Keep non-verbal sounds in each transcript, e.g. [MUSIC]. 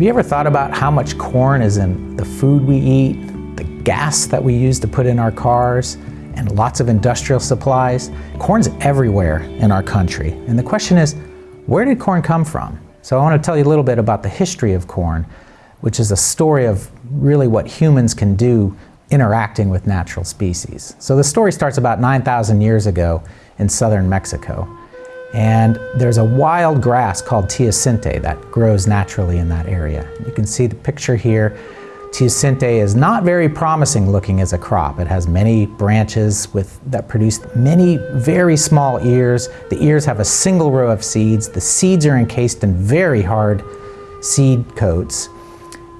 Have you ever thought about how much corn is in the food we eat, the gas that we use to put in our cars, and lots of industrial supplies? Corn's everywhere in our country. And the question is, where did corn come from? So I want to tell you a little bit about the history of corn, which is a story of really what humans can do interacting with natural species. So the story starts about 9,000 years ago in southern Mexico. And there's a wild grass called teosinte that grows naturally in that area. You can see the picture here. Teosinte is not very promising looking as a crop. It has many branches with, that produce many very small ears. The ears have a single row of seeds. The seeds are encased in very hard seed coats.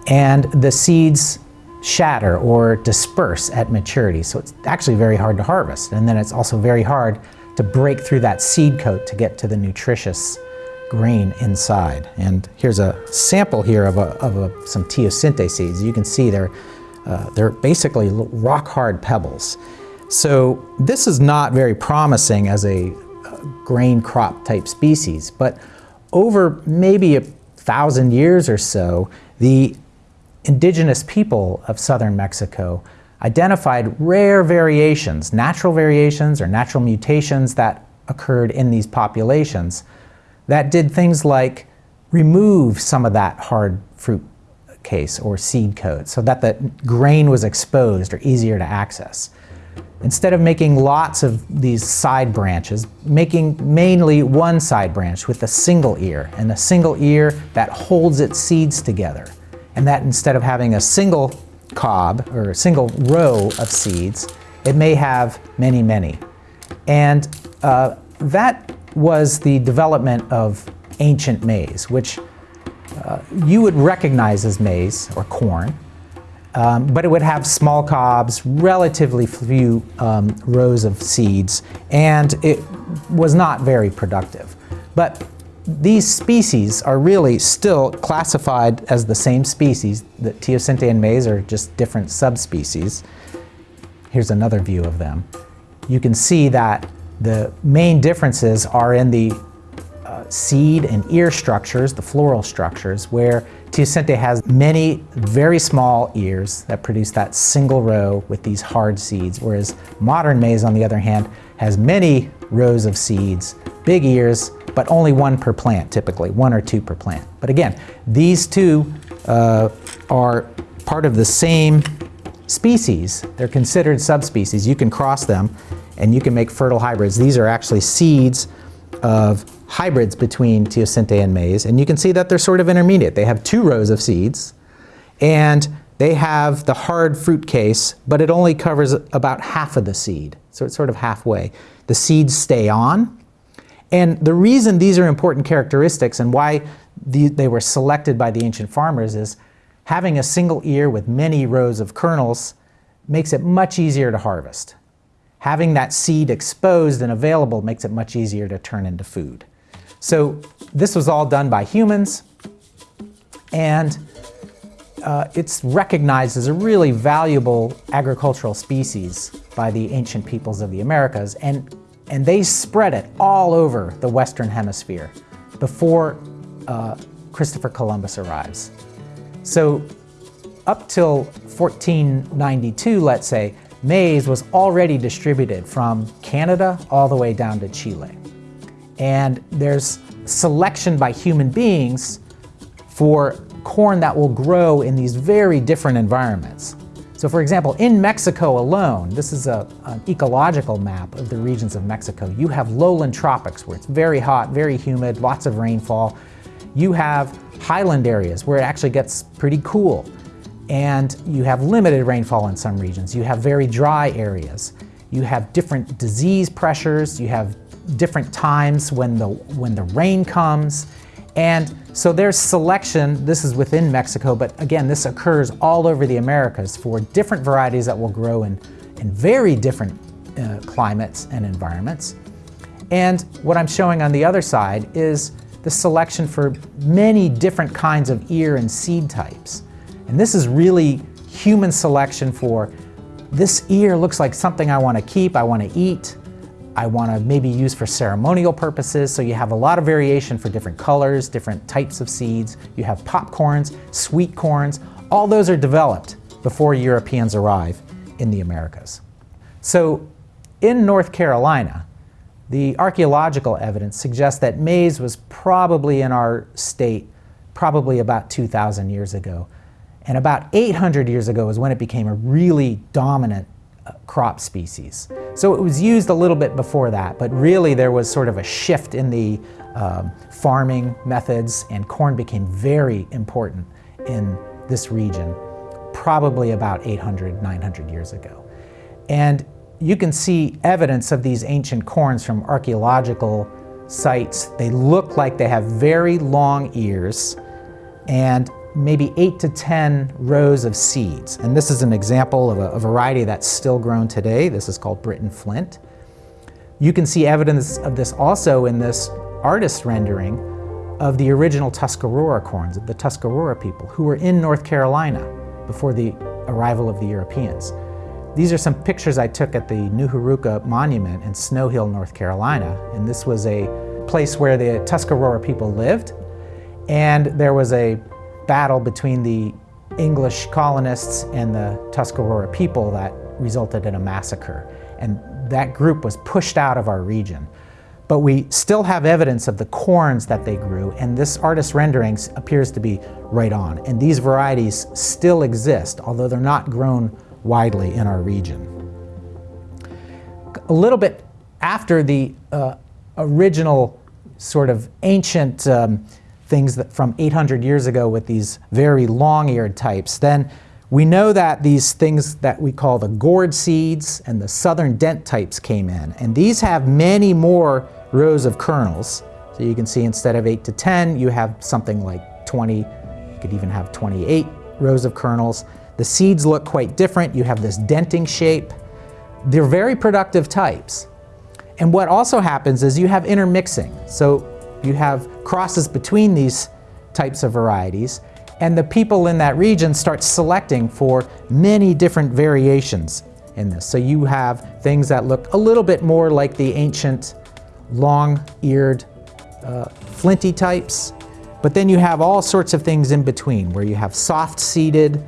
And the seeds shatter or disperse at maturity. So it's actually very hard to harvest. And then it's also very hard to break through that seed coat to get to the nutritious grain inside. And here's a sample here of, a, of a, some teosinte seeds. You can see they're, uh, they're basically rock hard pebbles. So this is not very promising as a grain crop type species, but over maybe a thousand years or so, the indigenous people of southern Mexico identified rare variations, natural variations or natural mutations that occurred in these populations that did things like remove some of that hard fruit case or seed coat so that the grain was exposed or easier to access. Instead of making lots of these side branches, making mainly one side branch with a single ear and a single ear that holds its seeds together. And that instead of having a single cob or a single row of seeds, it may have many, many. And uh, that was the development of ancient maize, which uh, you would recognize as maize or corn, um, but it would have small cobs, relatively few um, rows of seeds, and it was not very productive. But these species are really still classified as the same species. The teosinte and maize are just different subspecies. Here's another view of them. You can see that the main differences are in the uh, seed and ear structures, the floral structures, where teosinte has many very small ears that produce that single row with these hard seeds, whereas modern maize, on the other hand, has many rows of seeds, big ears, but only one per plant typically, one or two per plant. But again, these two uh, are part of the same species. They're considered subspecies. You can cross them and you can make fertile hybrids. These are actually seeds of hybrids between teosinte and maize. And you can see that they're sort of intermediate. They have two rows of seeds and they have the hard fruit case, but it only covers about half of the seed. So it's sort of halfway. The seeds stay on and the reason these are important characteristics and why the, they were selected by the ancient farmers is having a single ear with many rows of kernels makes it much easier to harvest. Having that seed exposed and available makes it much easier to turn into food. So this was all done by humans and uh, it's recognized as a really valuable agricultural species by the ancient peoples of the Americas and and they spread it all over the Western Hemisphere before uh, Christopher Columbus arrives. So up till 1492, let's say, maize was already distributed from Canada all the way down to Chile. And there's selection by human beings for corn that will grow in these very different environments. So for example, in Mexico alone, this is a, an ecological map of the regions of Mexico. You have lowland tropics where it's very hot, very humid, lots of rainfall. You have highland areas where it actually gets pretty cool. And you have limited rainfall in some regions. You have very dry areas. You have different disease pressures. You have different times when the, when the rain comes. And so there's selection, this is within Mexico, but again, this occurs all over the Americas for different varieties that will grow in, in very different uh, climates and environments. And what I'm showing on the other side is the selection for many different kinds of ear and seed types. And this is really human selection for this ear looks like something I want to keep, I want to eat. I want to maybe use for ceremonial purposes. So you have a lot of variation for different colors, different types of seeds. You have popcorns, sweet corns. All those are developed before Europeans arrive in the Americas. So in North Carolina, the archaeological evidence suggests that maize was probably in our state probably about 2,000 years ago. And about 800 years ago is when it became a really dominant crop species. So it was used a little bit before that, but really there was sort of a shift in the um, farming methods and corn became very important in this region, probably about 800, 900 years ago. And you can see evidence of these ancient corns from archaeological sites. They look like they have very long ears and maybe eight to 10 rows of seeds. And this is an example of a, a variety that's still grown today. This is called Britain Flint. You can see evidence of this also in this artist rendering of the original Tuscarora corns, of the Tuscarora people who were in North Carolina before the arrival of the Europeans. These are some pictures I took at the Nooherooka Monument in Snow Hill, North Carolina. And this was a place where the Tuscarora people lived. And there was a battle between the English colonists and the Tuscarora people that resulted in a massacre. And that group was pushed out of our region. But we still have evidence of the corns that they grew, and this artist's renderings appears to be right on. And these varieties still exist, although they're not grown widely in our region. A little bit after the uh, original sort of ancient um, things that from 800 years ago with these very long-eared types, then we know that these things that we call the gourd seeds and the southern dent types came in. And these have many more rows of kernels. So you can see instead of 8 to 10, you have something like 20, you could even have 28 rows of kernels. The seeds look quite different. You have this denting shape. They're very productive types. And what also happens is you have intermixing. So you have crosses between these types of varieties and the people in that region start selecting for many different variations in this. So you have things that look a little bit more like the ancient long-eared uh, flinty types, but then you have all sorts of things in between where you have soft-seeded,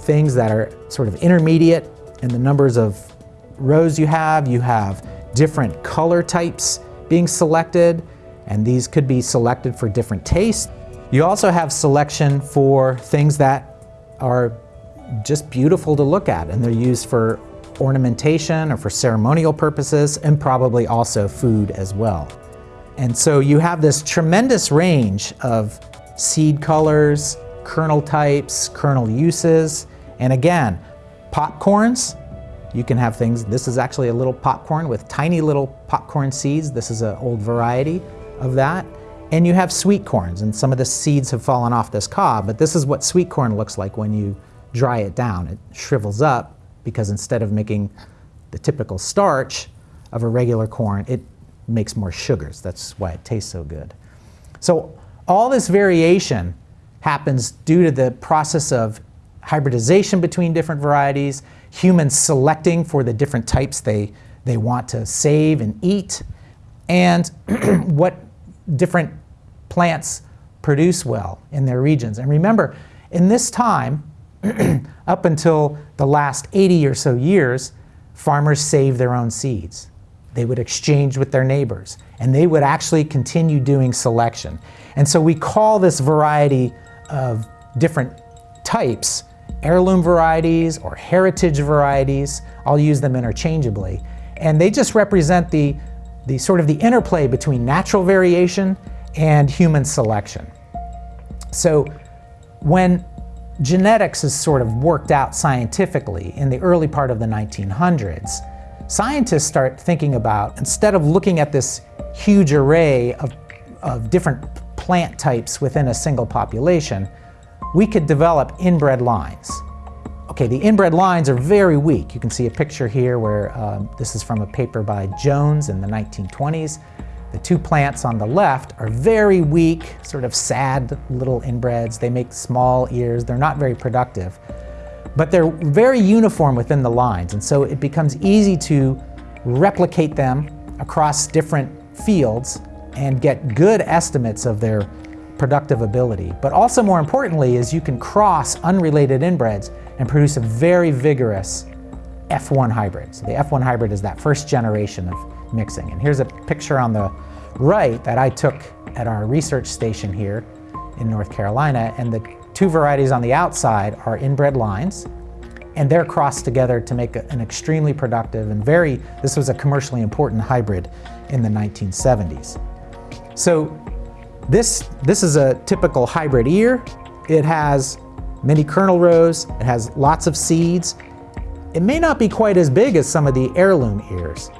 things that are sort of intermediate in the numbers of rows you have. You have different color types being selected, and these could be selected for different tastes. You also have selection for things that are just beautiful to look at, and they're used for ornamentation or for ceremonial purposes, and probably also food as well. And so you have this tremendous range of seed colors, kernel types, kernel uses, and again, popcorns, you can have things, this is actually a little popcorn with tiny little popcorn seeds. This is an old variety of that. And you have sweet corns, and some of the seeds have fallen off this cob, but this is what sweet corn looks like when you dry it down. It shrivels up because instead of making the typical starch of a regular corn, it makes more sugars. That's why it tastes so good. So all this variation happens due to the process of hybridization between different varieties, humans selecting for the different types they, they want to save and eat, and [CLEARS THROAT] what different plants produce well in their regions. And remember, in this time, [CLEARS THROAT] up until the last 80 or so years, farmers saved their own seeds. They would exchange with their neighbors, and they would actually continue doing selection. And so we call this variety of different types heirloom varieties or heritage varieties. I'll use them interchangeably. And they just represent the, the sort of the interplay between natural variation and human selection. So when genetics is sort of worked out scientifically in the early part of the 1900s, scientists start thinking about, instead of looking at this huge array of, of different plant types within a single population, we could develop inbred lines. Okay, the inbred lines are very weak. You can see a picture here where um, this is from a paper by Jones in the 1920s. The two plants on the left are very weak, sort of sad little inbreds. They make small ears. They're not very productive. But they're very uniform within the lines, and so it becomes easy to replicate them across different fields and get good estimates of their productive ability. But also more importantly is you can cross unrelated inbreds and produce a very vigorous F1 hybrid. So the F1 hybrid is that first generation of mixing. And here's a picture on the right that I took at our research station here in North Carolina. And the two varieties on the outside are inbred lines. And they're crossed together to make an extremely productive and very, this was a commercially important hybrid in the 1970s. So this, this is a typical hybrid ear. It has many kernel rows, it has lots of seeds. It may not be quite as big as some of the heirloom ears,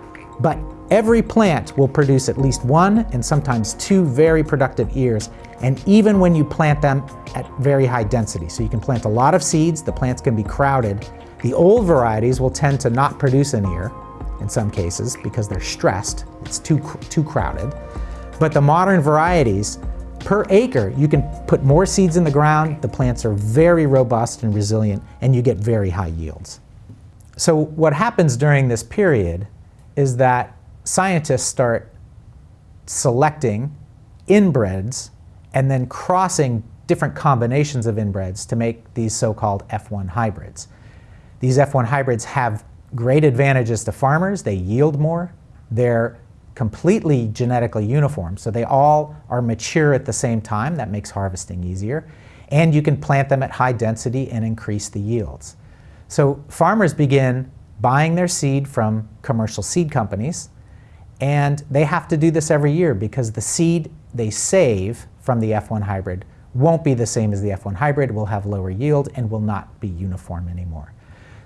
but Every plant will produce at least one and sometimes two very productive ears, and even when you plant them at very high density. So you can plant a lot of seeds, the plants can be crowded. The old varieties will tend to not produce an ear in some cases because they're stressed, it's too, too crowded. But the modern varieties, per acre, you can put more seeds in the ground, the plants are very robust and resilient, and you get very high yields. So what happens during this period is that scientists start selecting inbreds and then crossing different combinations of inbreds to make these so-called F1 hybrids. These F1 hybrids have great advantages to farmers. They yield more. They're completely genetically uniform, so they all are mature at the same time. That makes harvesting easier. And you can plant them at high density and increase the yields. So farmers begin buying their seed from commercial seed companies and they have to do this every year because the seed they save from the F1 hybrid won't be the same as the F1 hybrid, will have lower yield, and will not be uniform anymore.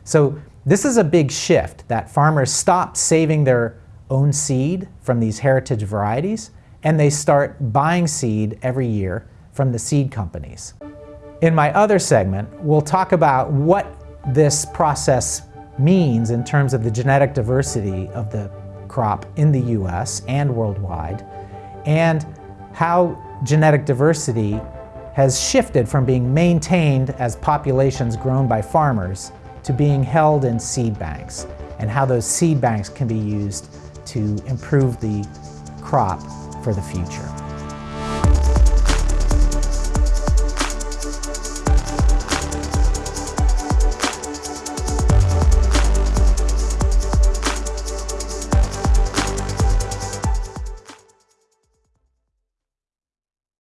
So this is a big shift that farmers stop saving their own seed from these heritage varieties and they start buying seed every year from the seed companies. In my other segment, we'll talk about what this process means in terms of the genetic diversity of the crop in the US and worldwide, and how genetic diversity has shifted from being maintained as populations grown by farmers to being held in seed banks, and how those seed banks can be used to improve the crop for the future.